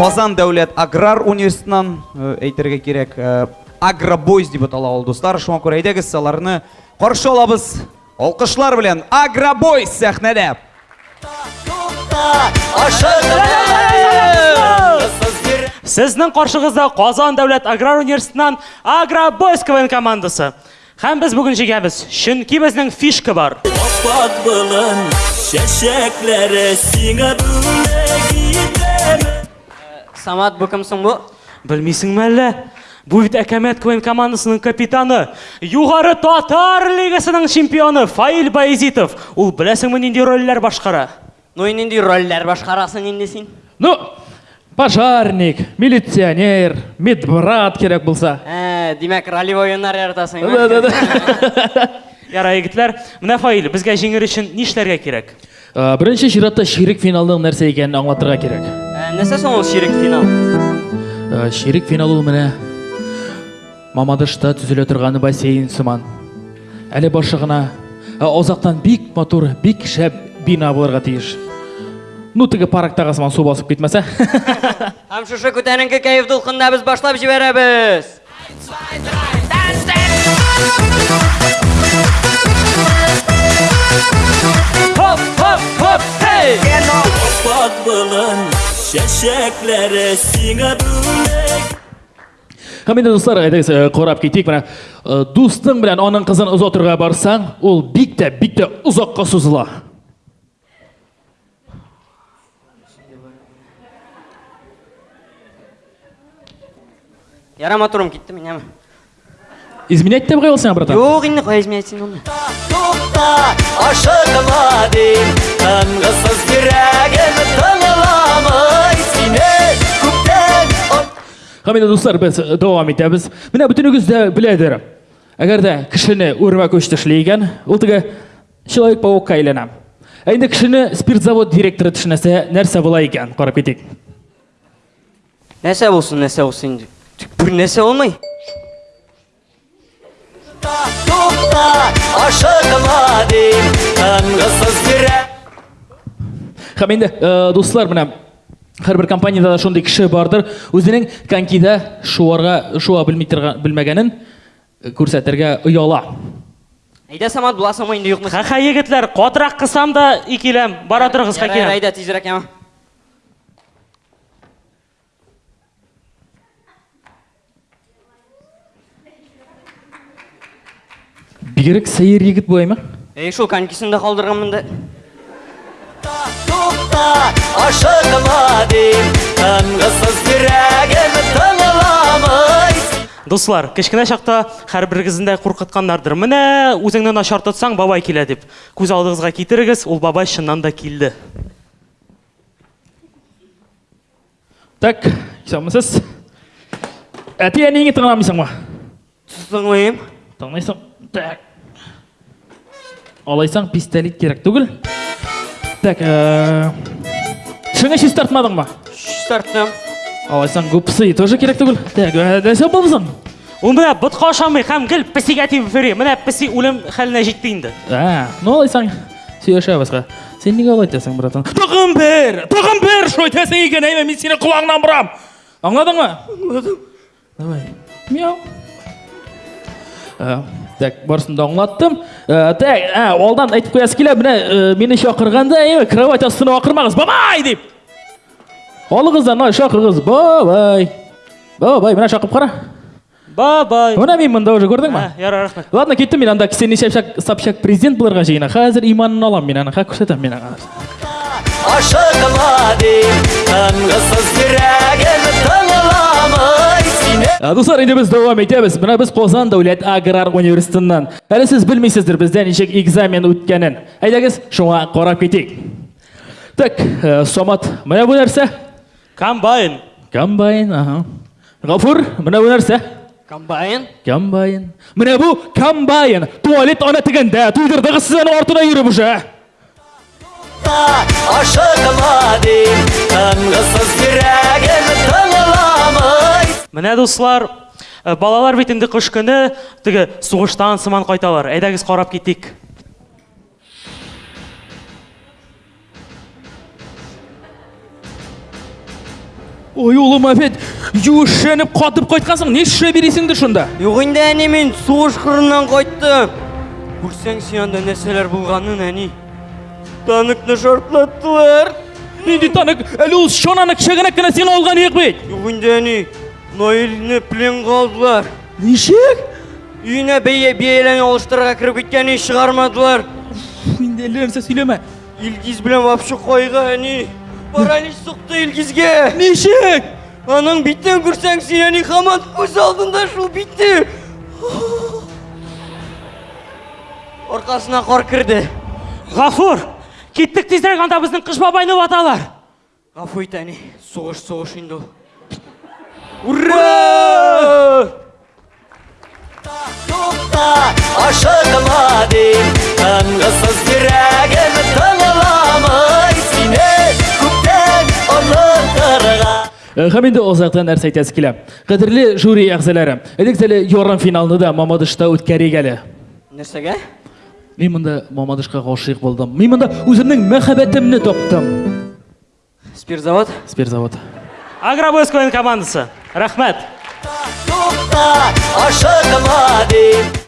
Қазан дәулет аграр университетінен әйтерге керек ә, агробойз деп атала ол достар. Шуңа күрә әйдәгез аларны қаршы алабыз. Алқышлар белән агробойз сәхнәдә. Сіздің қаршығызда Қазан дәулет аграр университетінен Агробойс КВН командасы. Һәм біз бүгін жегеміз, чөнки безнең фишка бар. Аппақ былын шәшәкләре сиңа бүләк итәм Самат бұл кімсің бұл? Білмейсің әлі? Бұл бит Әкәмәт КВН командасының капитаны, юғары татар лигасының чемпионы Фаил Баязитов. Ул беләсеңме нинди рольләр башкара? Ну нинди рольләр башқарасың инде син? Ну, пожарник, милиционер, медбрат керек болса. Ә, демәк ролевой ойыннар яратасың. Да, да, да. Ярай егетләр, менә Фаил, безгә җиңер өчен нишләргә кирәк? Ә, Беренче чиратта ширек финалның нәрсә икәнен аңлатырга кирәк. Ә, Нәрсә соң ул ширек финал? Ә, Ширек финал ул менә Мамадышта төзелә торган бассейн сыман. Әле башы гына ә, озактан бик матур, бик шәп бина булырга тиеш. Ну, теге парактагы сыман су басып китмәсә. Һәм шушы күтәренке кәеф дулкында без башлап җибәрәбез. Хоп, Аппақ былын шәшәкләре сиңа бүләк Һәм инде дуслар, әйдәгез ә, карап китик. Менә ә, дустың белән аның кызын озатырга барсаң, ул бик тә, бик тә озакка сузыла. Ярамай турым китте мин әме. Изменять дип куйган братан. Юк, инде кая изменять син аны? Тукта ашыгыма дим Тынгысыз йөрәгем тыңламый сине күптән Һәм инде дуслар, без дәвам итәбез. Менә бөтенегез дә беләдер. Әгәр дә кешене үрмә көч тешләгән, ул теге человек-паукка әйләнә. Ә инде кешене спиртзавод директоры төшенәсә, нәрсә була икән? Карап китик. Нәрсә булсын, нәрсә булсын инде. Тик бер нәрсә булмый. Тукта ашыгыма дим Тынгысыз йөрәгем Һәм инде э, дуслар, менә һәрбер компаниядә дә шундый кеше бардыр, үзенең конкида шуарга шуа э, күрсәтергә ояла. Әйдә Самат буласыңмы инде юкмы? Ха-ха егетләр, катырак кысам да икеләм. Бара торыгыз хакирам. Әйдә тизрәк яма. Бигрәк сәер егет бу әйме? Эй, шул конькисын да калдырганмын да. Тукта ашыгыма дим Тынгысыз йөрәгем тыңламый Дуслар, кечкенә чакта һәрберегездән дә куркытканнардыр. Менә үзеңне начар тотсаң, бабай килә дип. Күз алдыгызга китерегез, ул бабай чыннан да килде. Так, исәнмесез? Әти әниңне тыңламыйсыңмы? Тыңлыйм. Тыңлайсың? Так. Алайсаң пистолет керек түгел. Так, э Шыңа шиш тартмадыңмы? Старттым. Алайсаң гупсы тоже керек түгел. Так, нәрсә булсың? Ул менә ботка ашамый һәм гел песигә тибеп йөри. Менә песи үлем хәленә җитте инде. А, ну алайсаң сөйләшәбезгә. Сен нигә алай итәсең, братан? Тагын бер, тагын бер итәсең икән, әйме, мин сине колагыңнан борам. Аңладыңмы? Аңладым. Давай. Мяу. Так, барысын да аңлаттым. Э, Так, а, алдан әйтеп куясы килә, менә э, мине чакырганда, әйме, кровать астына акырмагыз, бабай дип. Алыгыздан, ай, шакыргыз, бабай. Бабай, менә шакып кара. Бабай. Менә мин монда уже күрдеңме? Ха, ярар, рәхмәт. Ладно, кеттім мен анда кісен Собчак, Собчак президент боларға жиына. Қазір иманын алам мен ана, ха көрсетем мен ана. Ашыгыма дим Тынгысыз йөрәгем тыңламый сине А, Достар, енді біз давам етеміз. Мына біз Қозан дәулет аграр университетінен. Әлі сіз білмейсіздер бізден нешек экзамен өткенін. Әйдәгіз, шуңа қарап кетейік. Так, ә, Самат, мына бұл нәрсе? Комбайн. Комбайн, аха. Ғафур, мына бұл нәрсе? Комбайн. Комбайн. Мына бұл комбайн. Туалет ана тігінде, туйдырдығы сіздің ортына жүріп уже. Ашыгыма дим Тынгысыз йөрәгем тыңламый Менә дуслар, э, балалар бит инде кыш көне теге сугыштан сыман кайталар. Әйдәгез карап китик. ой ұлым әпет юшеніп қатып қайтқансың не іше бересіңдір шында Юк инде әни мен кайттым. Күрсәң син анда нәрсәләр булганын әни. Таныкны шартлаттылар. ненде танық әлі шонаны кішігірек кінә сен алған ек бет Юк инде әни. Наилне пленга алдылар. нешек Үйіне бейе биеләне алыштырырга кирип киткәнне чыгармадылар. енді әлі нәрсе сөйлеме Илгиз белән вообще кайга әни. Паралич сукты Илгизгә. нешек Аның биттен күрсәң син әни һаман күз алдында шул битте. Аркасына кар кирде. ғафур кеттік тезірек анда біздің қыш бабайны баталар Гафу ит әни. Сугыш сугыш инде ул. Ура! Тукта, ашыгыма дейін Таңғысыз жүрегім тыңыламай Сені күптен ұмытырға Һәм инде озақтан нәрсе әйтәсе килә. Кадерле жюри әгъзалары, эдектәле ярым финалны да Мамадышта үткәрик әле. Нәрсәгә? Мин монда Мамадышка гашыйк булдым. Мин монда үземнең мәхәббәтемне таптым. Спиртзавод? Спиртзавод. агробойс квн командасы рахмет Тукта, ашыгыма дейін